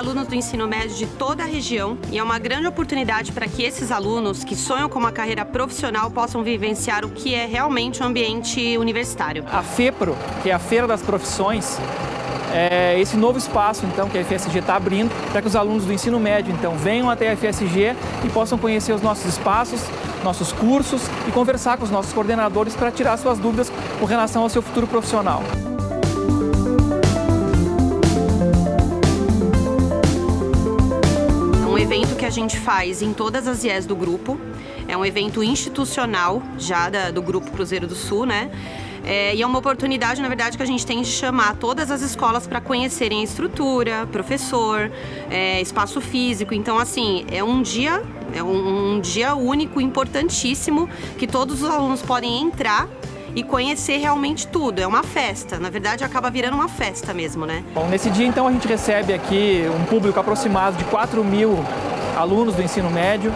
alunos do ensino médio de toda a região e é uma grande oportunidade para que esses alunos que sonham com uma carreira profissional possam vivenciar o que é realmente um ambiente universitário. A FEPRO, que é a Feira das Profissões, é esse novo espaço então que a FSG está abrindo para que os alunos do ensino médio então venham até a FSG e possam conhecer os nossos espaços, nossos cursos e conversar com os nossos coordenadores para tirar suas dúvidas com relação ao seu futuro profissional. A gente faz em todas as IES do grupo, é um evento institucional já da, do Grupo Cruzeiro do Sul, né? É, e é uma oportunidade, na verdade, que a gente tem de chamar todas as escolas para conhecerem a estrutura, professor, é, espaço físico. Então, assim, é um dia, é um, um dia único, importantíssimo, que todos os alunos podem entrar e conhecer realmente tudo. É uma festa, na verdade acaba virando uma festa mesmo, né? Bom, nesse dia então a gente recebe aqui um público aproximado de 4 mil alunos do ensino médio,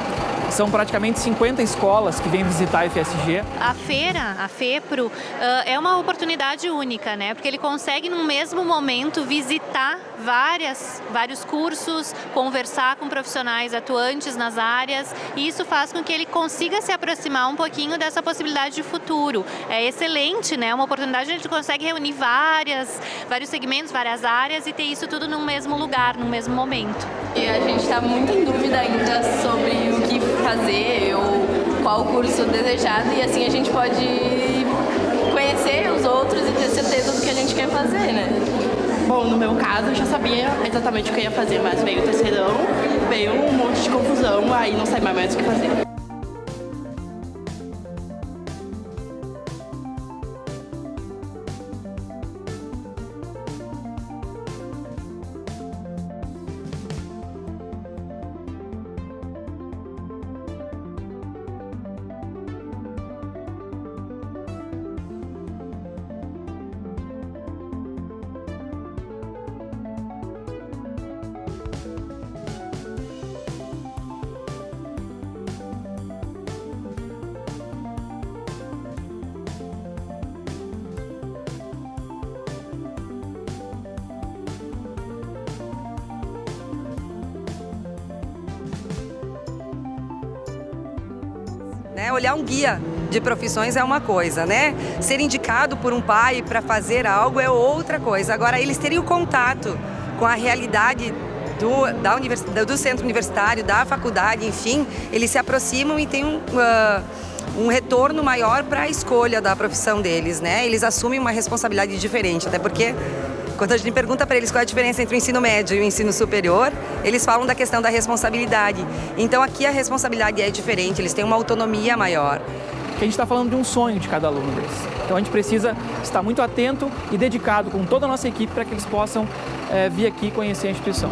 são praticamente 50 escolas que vêm visitar a FSG. A feira, a FEPRO, é uma oportunidade única, né? Porque ele consegue, no mesmo momento, visitar várias, vários cursos, conversar com profissionais atuantes nas áreas, e isso faz com que ele consiga se aproximar um pouquinho dessa possibilidade de futuro. É excelente, né? Uma oportunidade a gente consegue reunir várias, vários segmentos, várias áreas e ter isso tudo no mesmo lugar, no mesmo momento. E a gente está muito em dúvida ainda sobre o que fazer ou qual curso desejado e assim a gente pode conhecer os outros e ter certeza do que a gente quer fazer, né? Bom, no meu caso eu já sabia exatamente o que eu ia fazer, mas veio o terceirão, veio um monte de confusão, aí não sabia mais o que fazer. Né? Olhar um guia de profissões é uma coisa, né? Ser indicado por um pai para fazer algo é outra coisa. Agora, eles terem o contato com a realidade do, da univers, do centro universitário, da faculdade, enfim, eles se aproximam e têm um, uh, um retorno maior para a escolha da profissão deles, né? Eles assumem uma responsabilidade diferente, até porque quando a gente pergunta para eles qual é a diferença entre o ensino médio e o ensino superior, eles falam da questão da responsabilidade. Então aqui a responsabilidade é diferente, eles têm uma autonomia maior. a gente está falando de um sonho de cada aluno deles. Então a gente precisa estar muito atento e dedicado com toda a nossa equipe para que eles possam é, vir aqui conhecer a instituição.